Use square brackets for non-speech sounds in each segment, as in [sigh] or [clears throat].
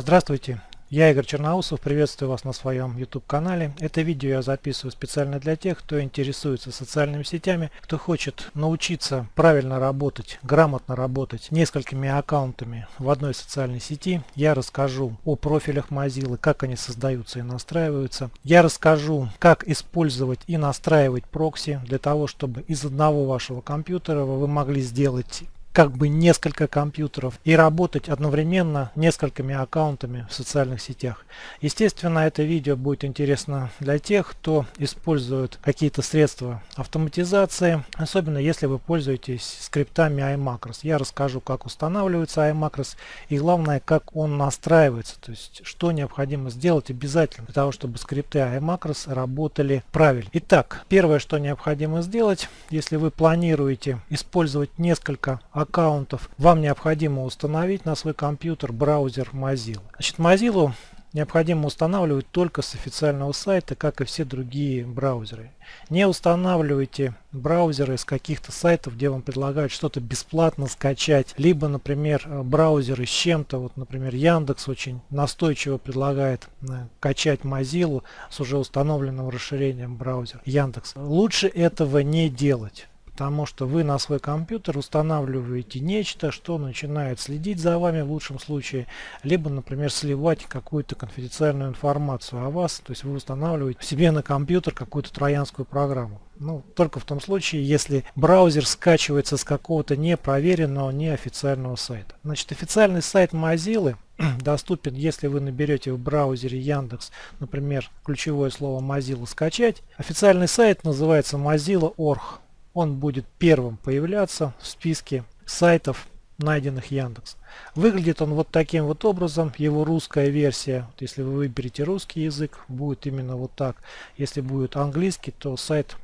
Здравствуйте, я Игорь Черноусов, приветствую вас на своем YouTube канале. Это видео я записываю специально для тех, кто интересуется социальными сетями, кто хочет научиться правильно работать, грамотно работать несколькими аккаунтами в одной социальной сети. Я расскажу о профилях Mozilla, как они создаются и настраиваются. Я расскажу, как использовать и настраивать прокси для того, чтобы из одного вашего компьютера вы могли сделать как бы несколько компьютеров и работать одновременно несколькими аккаунтами в социальных сетях. Естественно, это видео будет интересно для тех, кто использует какие-то средства автоматизации, особенно если вы пользуетесь скриптами iMacros. Я расскажу, как устанавливается iMacros и главное, как он настраивается, то есть что необходимо сделать обязательно для того, чтобы скрипты iMacros работали правильно. Итак, первое, что необходимо сделать, если вы планируете использовать несколько аккаунтов, аккаунтов, вам необходимо установить на свой компьютер браузер Mozilla. Значит, Mozilla необходимо устанавливать только с официального сайта, как и все другие браузеры. Не устанавливайте браузеры с каких-то сайтов, где вам предлагают что-то бесплатно скачать, либо, например, браузеры с чем-то, вот, например, Яндекс очень настойчиво предлагает э, качать Mozilla с уже установленным расширением браузера Яндекс. Лучше этого не делать потому что вы на свой компьютер устанавливаете нечто, что начинает следить за вами в лучшем случае, либо, например, сливать какую-то конфиденциальную информацию о вас, то есть вы устанавливаете себе на компьютер какую-то троянскую программу. Ну, только в том случае, если браузер скачивается с какого-то непроверенного, неофициального сайта. Значит, официальный сайт Mozilla [clears throat] доступен, если вы наберете в браузере Яндекс, например, ключевое слово Mozilla скачать. Официальный сайт называется mozilla.org он будет первым появляться в списке сайтов, найденных Яндекс. Выглядит он вот таким вот образом, его русская версия, вот если вы выберете русский язык, будет именно вот так. Если будет английский, то сайт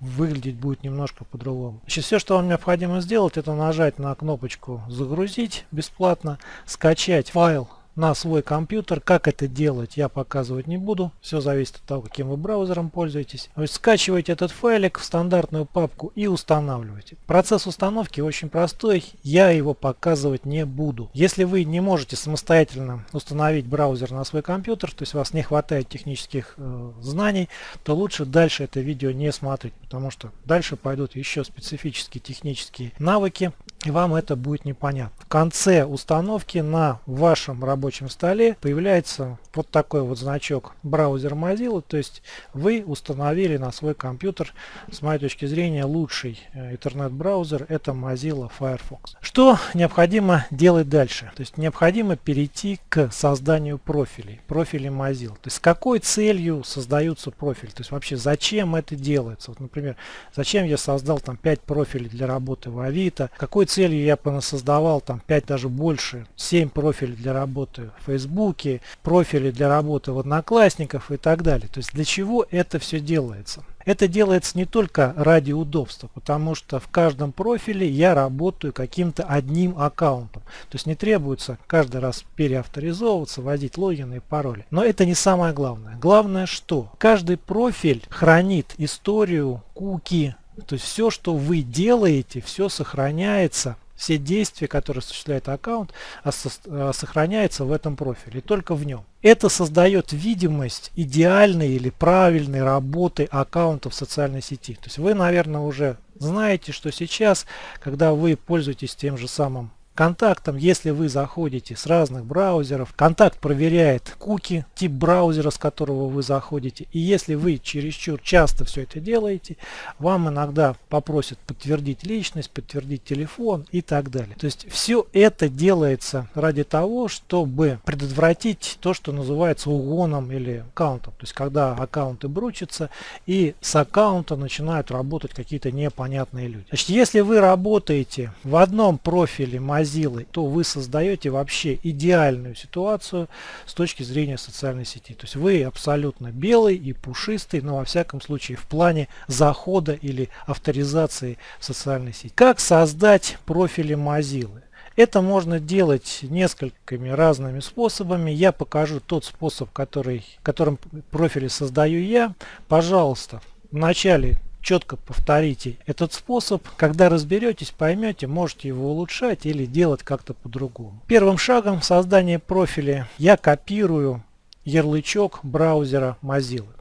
выглядеть будет немножко по-другому. Все, что вам необходимо сделать, это нажать на кнопочку «Загрузить бесплатно», скачать файл на свой компьютер. Как это делать, я показывать не буду. Все зависит от того, каким вы браузером пользуетесь. То есть скачиваете этот файлик в стандартную папку и устанавливаете. Процесс установки очень простой, я его показывать не буду. Если вы не можете самостоятельно установить браузер на свой компьютер, то есть у вас не хватает технических э, знаний, то лучше дальше это видео не смотреть, потому что дальше пойдут еще специфические технические навыки, и вам это будет непонятно. В конце установки на вашем рабочем столе появляется вот такой вот значок браузер Mozilla, то есть вы установили на свой компьютер, с моей точки зрения, лучший э, интернет-браузер, это Mozilla Firefox. Что необходимо делать дальше? То есть необходимо перейти к созданию профилей, профилей Mozilla. То есть с какой целью создаются профили, то есть вообще зачем это делается. Вот, например, зачем я создал там 5 профилей для работы в Авито, какой целью я создавал там 5 даже больше, 7 профилей для работы в Фейсбуке, профили для работы в Одноклассников и так далее. То есть для чего это все делается? Это делается не только ради удобства, потому что в каждом профиле я работаю каким-то одним аккаунтом. То есть не требуется каждый раз переавторизовываться, вводить логины и пароли. Но это не самое главное. Главное что? Каждый профиль хранит историю, куки, то есть все, что вы делаете, все сохраняется все действия, которые осуществляет аккаунт, а, сохраняется в этом профиле, только в нем. Это создает видимость идеальной или правильной работы аккаунта в социальной сети. То есть вы, наверное, уже знаете, что сейчас, когда вы пользуетесь тем же самым контактом, если вы заходите с разных браузеров, контакт проверяет куки, тип браузера, с которого вы заходите. И если вы чересчур часто все это делаете, вам иногда попросят подтвердить личность, подтвердить телефон и так далее. То есть все это делается ради того, чтобы предотвратить то, что называется угоном или аккаунтом. То есть когда аккаунты бручатся и с аккаунта начинают работать какие-то непонятные люди. Значит, если вы работаете в одном профиле Mozilla, то вы создаете вообще идеальную ситуацию с точки зрения социальной сети. То есть вы абсолютно белый и пушистый, но во всяком случае в плане захода или авторизации в социальной сети. Как создать профили Mozilla? Это можно делать несколькими разными способами. Я покажу тот способ, который, которым профили создаю я. Пожалуйста, в начале четко повторите этот способ. Когда разберетесь, поймете, можете его улучшать или делать как-то по-другому. Первым шагом в создании профиля я копирую ярлычок браузера Mozilla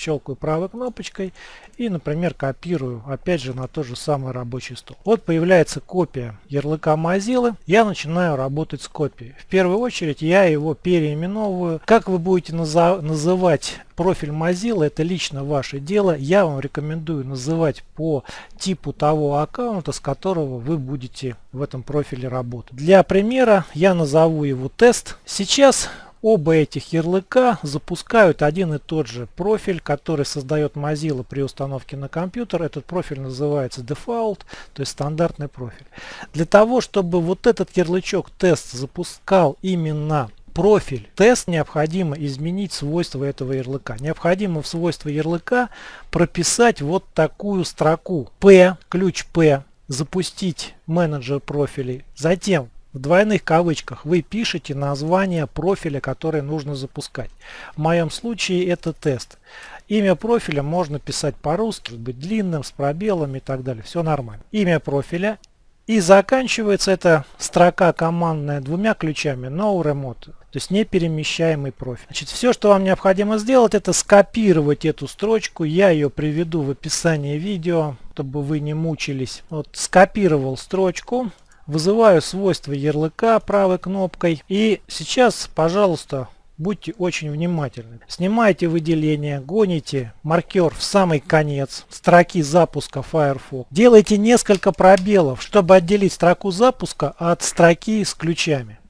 щелкаю правой кнопочкой и, например, копирую опять же на тот же самый рабочий стол. Вот появляется копия ярлыка Mozilla. Я начинаю работать с копией. В первую очередь я его переименовываю. Как вы будете называть профиль Mozilla, это лично ваше дело. Я вам рекомендую называть по типу того аккаунта, с которого вы будете в этом профиле работать. Для примера я назову его тест. Сейчас Оба этих ярлыка запускают один и тот же профиль, который создает Mozilla при установке на компьютер. Этот профиль называется Default, то есть стандартный профиль. Для того, чтобы вот этот ярлычок тест запускал именно профиль тест, необходимо изменить свойства этого ярлыка. Необходимо в свойства ярлыка прописать вот такую строку P, ключ P, запустить менеджер профилей. Затем в двойных кавычках вы пишете название профиля, который нужно запускать. В моем случае это тест. Имя профиля можно писать по-русски, быть длинным, с пробелами и так далее. Все нормально. Имя профиля. И заканчивается эта строка командная двумя ключами No Remote, то есть неперемещаемый профиль. Значит, все, что вам необходимо сделать, это скопировать эту строчку. Я ее приведу в описании видео, чтобы вы не мучились. Вот скопировал строчку. Вызываю свойства ярлыка правой кнопкой. И сейчас, пожалуйста, будьте очень внимательны. Снимайте выделение, гоните маркер в самый конец строки запуска Firefox. Делайте несколько пробелов, чтобы отделить строку запуска от строки с ключами.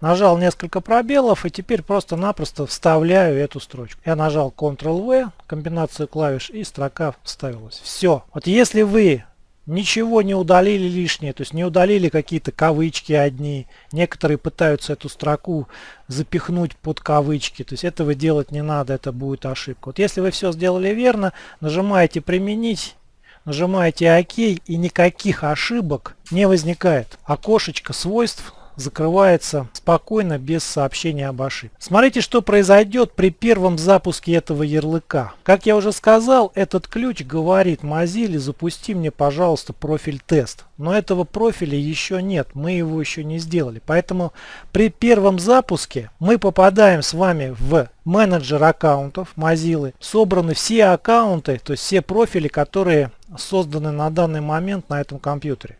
Нажал несколько пробелов и теперь просто-напросто вставляю эту строчку. Я нажал Ctrl-V, комбинацию клавиш и строка вставилась. Все. Вот если вы ничего не удалили лишнее, то есть не удалили какие-то кавычки одни. Некоторые пытаются эту строку запихнуть под кавычки, то есть этого делать не надо, это будет ошибка. Вот если вы все сделали верно, нажимаете применить, нажимаете ОК и никаких ошибок не возникает. Окошечко свойств закрывается спокойно, без сообщения об ошибке. Смотрите, что произойдет при первом запуске этого ярлыка. Как я уже сказал, этот ключ говорит Mozilla, запусти мне, пожалуйста, профиль тест. Но этого профиля еще нет, мы его еще не сделали. Поэтому при первом запуске мы попадаем с вами в менеджер аккаунтов Mozilla. Собраны все аккаунты, то есть все профили, которые созданы на данный момент на этом компьютере.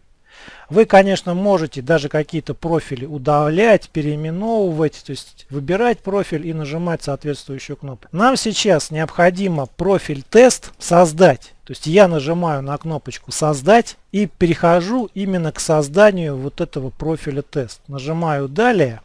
Вы, конечно, можете даже какие-то профили удалять, переименовывать, то есть выбирать профиль и нажимать соответствующую кнопку. Нам сейчас необходимо профиль тест создать. То есть я нажимаю на кнопочку создать и перехожу именно к созданию вот этого профиля тест. Нажимаю далее.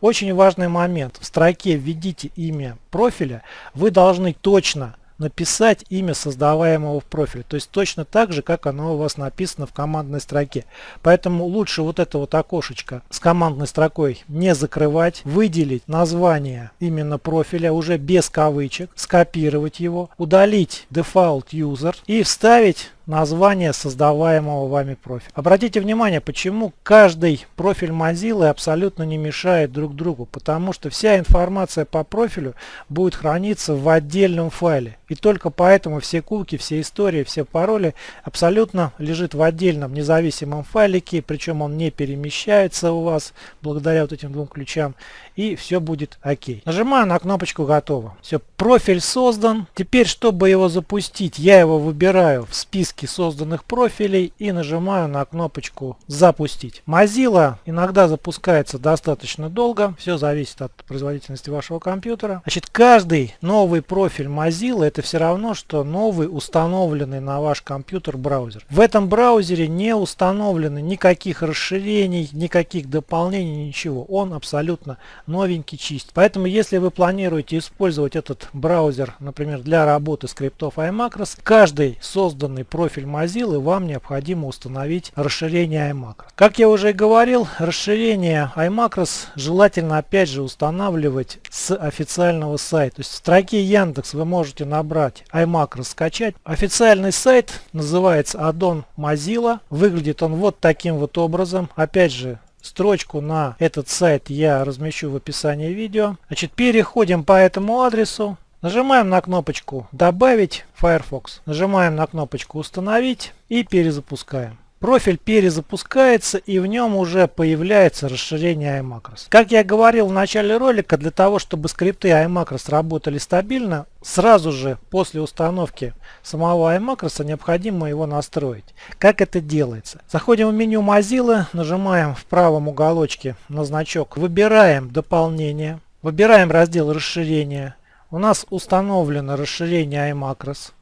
Очень важный момент. В строке введите имя профиля. Вы должны точно написать имя создаваемого в профиль. То есть точно так же, как оно у вас написано в командной строке. Поэтому лучше вот это вот окошечко с командной строкой не закрывать, выделить название именно профиля уже без кавычек, скопировать его, удалить default user и вставить название создаваемого вами профиля. Обратите внимание, почему каждый профиль Mozilla абсолютно не мешает друг другу, потому что вся информация по профилю будет храниться в отдельном файле. И только поэтому все куки, все истории, все пароли абсолютно лежит в отдельном независимом файлике, причем он не перемещается у вас благодаря вот этим двум ключам и все будет окей. Нажимаю на кнопочку готово. Все, профиль создан. Теперь, чтобы его запустить, я его выбираю в списке созданных профилей и нажимаю на кнопочку запустить. Mozilla иногда запускается достаточно долго. Все зависит от производительности вашего компьютера. Значит, каждый новый профиль Mozilla это все равно, что новый установленный на ваш компьютер браузер. В этом браузере не установлены никаких расширений, никаких дополнений, ничего. Он абсолютно новенький, чист. Поэтому, если вы планируете использовать этот браузер, например, для работы скриптов iMacros, каждый созданный профиль Mozilla вам необходимо установить расширение iMacros. Как я уже говорил, расширение iMacros желательно опять же устанавливать с официального сайта. То есть в строке Яндекс вы можете набрать iMacros скачать. Официальный сайт называется Addon Mozilla. Выглядит он вот таким вот образом. Опять же, Строчку на этот сайт я размещу в описании видео. Значит, переходим по этому адресу. Нажимаем на кнопочку «Добавить Firefox». Нажимаем на кнопочку «Установить» и перезапускаем. Профиль перезапускается и в нем уже появляется расширение iMacros. Как я говорил в начале ролика, для того, чтобы скрипты iMacros работали стабильно, сразу же после установки самого iMacros необходимо его настроить. Как это делается? Заходим в меню Mozilla, нажимаем в правом уголочке на значок, выбираем дополнение, выбираем раздел расширения. У нас установлено расширение iMacros.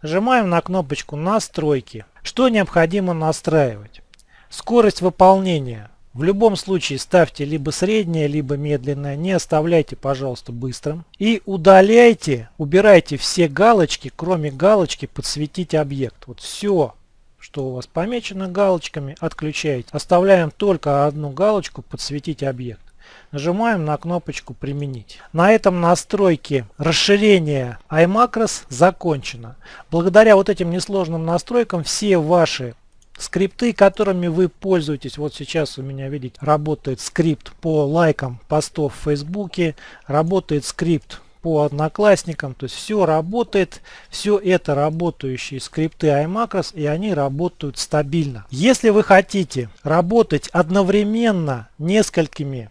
Нажимаем на кнопочку настройки. Что необходимо настраивать? Скорость выполнения. В любом случае ставьте либо среднее, либо медленное. Не оставляйте, пожалуйста, быстрым. И удаляйте, убирайте все галочки, кроме галочки подсветить объект. Вот все, что у вас помечено галочками, отключаете. Оставляем только одну галочку подсветить объект. Нажимаем на кнопочку «Применить». На этом настройки расширения iMacros закончено. Благодаря вот этим несложным настройкам все ваши скрипты, которыми вы пользуетесь. Вот сейчас у меня, видите, работает скрипт по лайкам постов в Фейсбуке, работает скрипт по одноклассникам, то есть все работает, все это работающие скрипты iMacros и они работают стабильно. Если вы хотите работать одновременно несколькими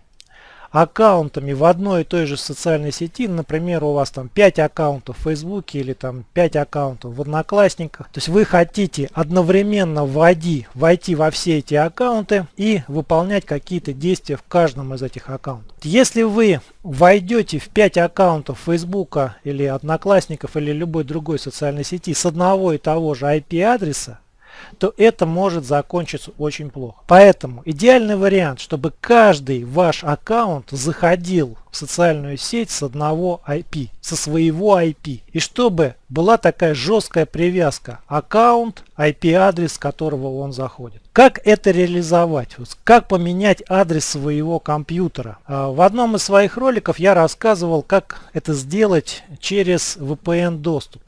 аккаунтами в одной и той же социальной сети, например, у вас там 5 аккаунтов в Фейсбуке или там 5 аккаунтов в Одноклассниках, то есть вы хотите одновременно войти, войти во все эти аккаунты и выполнять какие-то действия в каждом из этих аккаунтов. Если вы войдете в 5 аккаунтов Фейсбука или Одноклассников или любой другой социальной сети с одного и того же IP-адреса, то это может закончиться очень плохо. Поэтому идеальный вариант, чтобы каждый ваш аккаунт заходил социальную сеть с одного IP, со своего IP. И чтобы была такая жесткая привязка аккаунт, IP-адрес, которого он заходит. Как это реализовать? Как поменять адрес своего компьютера? А, в одном из своих роликов я рассказывал, как это сделать через VPN доступ.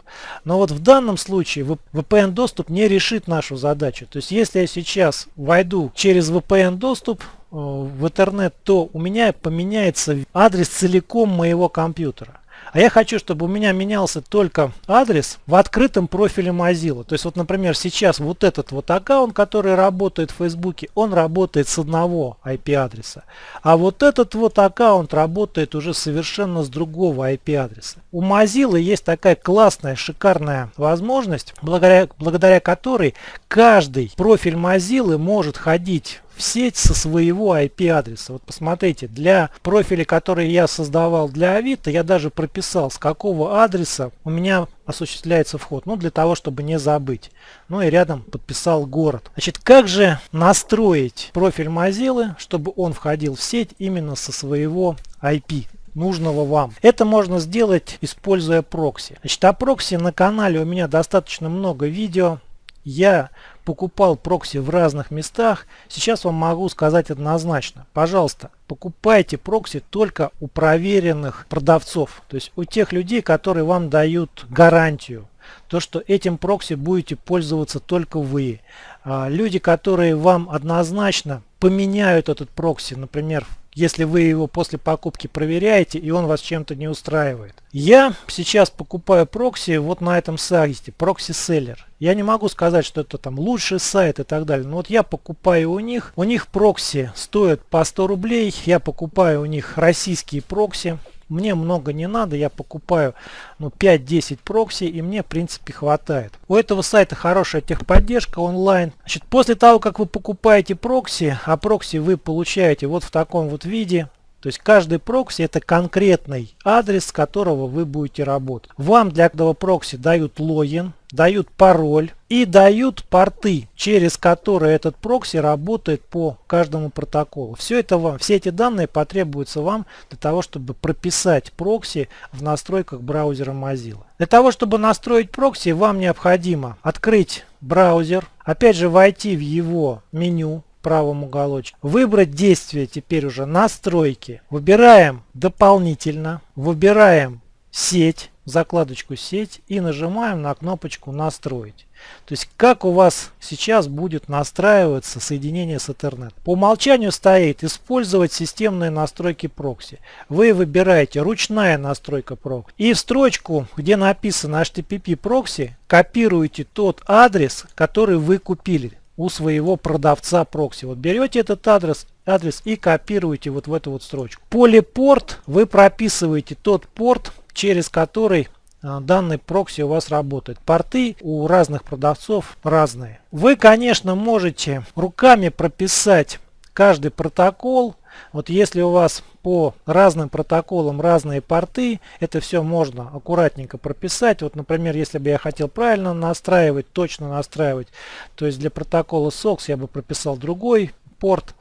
Но вот в данном случае VPN доступ не решит нашу задачу. То есть если я сейчас войду через VPN доступ в интернет, то у меня поменяется адрес целиком моего компьютера. А я хочу, чтобы у меня менялся только адрес в открытом профиле Mozilla. То есть вот, например, сейчас вот этот вот аккаунт, который работает в Фейсбуке, он работает с одного IP-адреса. А вот этот вот аккаунт работает уже совершенно с другого IP-адреса. У Mozilla есть такая классная, шикарная возможность, благодаря, благодаря которой каждый профиль Mozilla может ходить в сеть со своего IP-адреса. Вот посмотрите, для профиля, который я создавал для Авито, я даже прописал, с какого адреса у меня осуществляется вход. Ну, для того, чтобы не забыть. Ну и рядом подписал город. Значит, как же настроить профиль Mozilla, чтобы он входил в сеть именно со своего IP? нужного вам. Это можно сделать, используя прокси. Значит, о прокси на канале у меня достаточно много видео. Я покупал прокси в разных местах, сейчас вам могу сказать однозначно. Пожалуйста, покупайте прокси только у проверенных продавцов. То есть у тех людей, которые вам дают гарантию. То, что этим прокси будете пользоваться только вы. А, люди, которые вам однозначно поменяют этот прокси, например, если вы его после покупки проверяете и он вас чем-то не устраивает. Я сейчас покупаю прокси вот на этом сайте, Proxy Seller. Я не могу сказать, что это там лучший сайт и так далее. Но вот я покупаю у них. У них прокси стоят по 100 рублей. Я покупаю у них российские прокси. Мне много не надо, я покупаю ну, 5-10 прокси и мне в принципе хватает. У этого сайта хорошая техподдержка онлайн. Значит, после того как вы покупаете прокси, а прокси вы получаете вот в таком вот виде, то есть каждый прокси это конкретный адрес, с которого вы будете работать. Вам для этого прокси дают логин, дают пароль и дают порты, через которые этот прокси работает по каждому протоколу. Все это вам, все эти данные потребуются вам для того, чтобы прописать прокси в настройках браузера Mozilla. Для того, чтобы настроить прокси, вам необходимо открыть браузер, опять же войти в его меню, правом уголочке. Выбрать действие теперь уже настройки. Выбираем дополнительно. Выбираем сеть. закладочку «Сеть» и нажимаем на кнопочку «Настроить». То есть как у вас сейчас будет настраиваться соединение с Ethernet. По умолчанию стоит использовать системные настройки прокси. Вы выбираете ручная настройка прокси. И в строчку, где написано HTTP прокси, копируете тот адрес, который вы купили у своего продавца прокси. Вот берете этот адрес, адрес и копируете вот в эту вот строчку. Поле порт вы прописываете тот порт, через который а, данный прокси у вас работает. Порты у разных продавцов разные. Вы, конечно, можете руками прописать каждый протокол. Вот если у вас по разным протоколам разные порты, это все можно аккуратненько прописать. Вот, например, если бы я хотел правильно настраивать, точно настраивать, то есть для протокола SOX я бы прописал другой порт.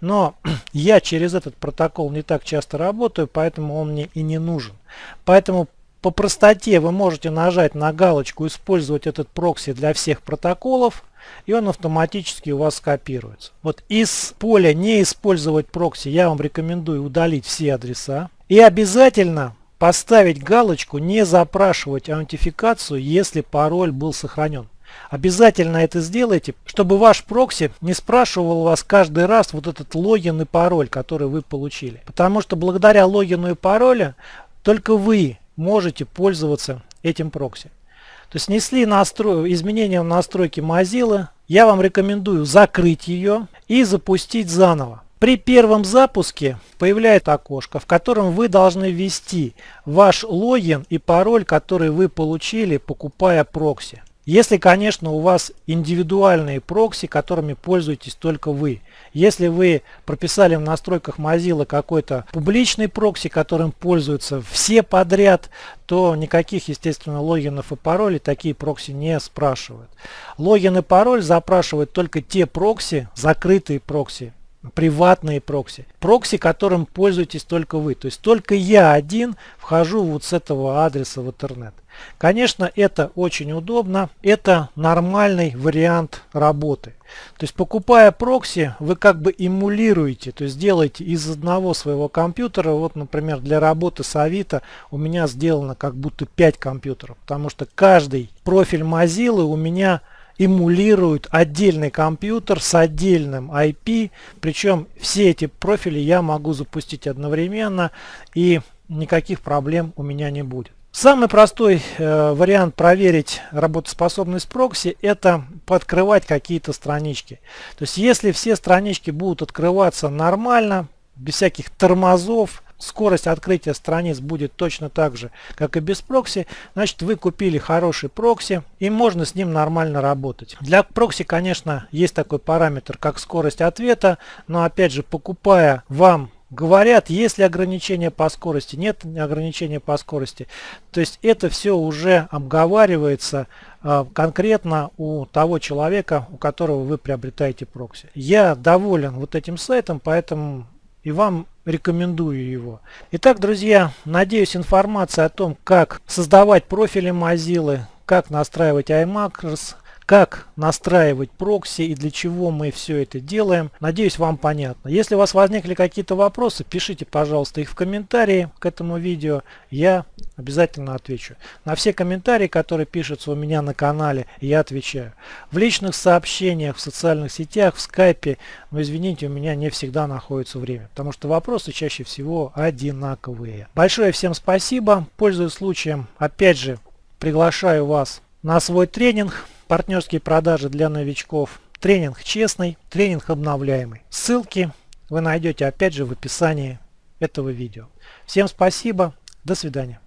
Но [clears throat] я через этот протокол не так часто работаю, поэтому он мне и не нужен. Поэтому по простоте вы можете нажать на галочку «Использовать этот прокси для всех протоколов» и он автоматически у вас скопируется. Вот из поля «Не использовать прокси» я вам рекомендую удалить все адреса. И обязательно поставить галочку «Не запрашивать аутентификацию, если пароль был сохранен». Обязательно это сделайте, чтобы ваш прокси не спрашивал вас каждый раз вот этот логин и пароль, который вы получили. Потому что благодаря логину и паролю только вы можете пользоваться этим прокси. То есть снесли настрой, изменения в настройке Mozilla. Я вам рекомендую закрыть ее и запустить заново. При первом запуске появляется окошко, в котором вы должны ввести ваш логин и пароль, который вы получили, покупая прокси. Если, конечно, у вас индивидуальные прокси, которыми пользуетесь только вы. Если вы прописали в настройках Mozilla какой-то публичный прокси, которым пользуются все подряд, то никаких, естественно, логинов и паролей такие прокси не спрашивают. Логин и пароль запрашивают только те прокси, закрытые прокси, приватные прокси. Прокси, которым пользуетесь только вы. То есть только я один вхожу вот с этого адреса в интернет. Конечно, это очень удобно. Это нормальный вариант работы. То есть покупая прокси, вы как бы эмулируете, то есть делаете из одного своего компьютера, вот, например, для работы с Авито у меня сделано как будто 5 компьютеров, потому что каждый профиль Mozilla у меня эмулирует отдельный компьютер с отдельным IP, причем все эти профили я могу запустить одновременно и никаких проблем у меня не будет. Самый простой э, вариант проверить работоспособность прокси это подкрывать какие-то странички. То есть если все странички будут открываться нормально, без всяких тормозов, скорость открытия страниц будет точно так же, как и без прокси, значит вы купили хороший прокси и можно с ним нормально работать. Для прокси, конечно, есть такой параметр, как скорость ответа, но опять же, покупая вам Говорят, есть ли ограничения по скорости, нет ограничения по скорости. То есть это все уже обговаривается э, конкретно у того человека, у которого вы приобретаете прокси. Я доволен вот этим сайтом, поэтому и вам рекомендую его. Итак, друзья, надеюсь информация о том, как создавать профили Mozilla, как настраивать iMacros, как настраивать прокси и для чего мы все это делаем. Надеюсь, вам понятно. Если у вас возникли какие-то вопросы, пишите, пожалуйста, их в комментарии к этому видео. Я обязательно отвечу. На все комментарии, которые пишутся у меня на канале, я отвечаю. В личных сообщениях, в социальных сетях, в скайпе, но извините, у меня не всегда находится время, потому что вопросы чаще всего одинаковые. Большое всем спасибо. Пользуясь случаем, опять же, приглашаю вас на свой тренинг партнерские продажи для новичков. Тренинг честный, тренинг обновляемый. Ссылки вы найдете опять же в описании этого видео. Всем спасибо, до свидания.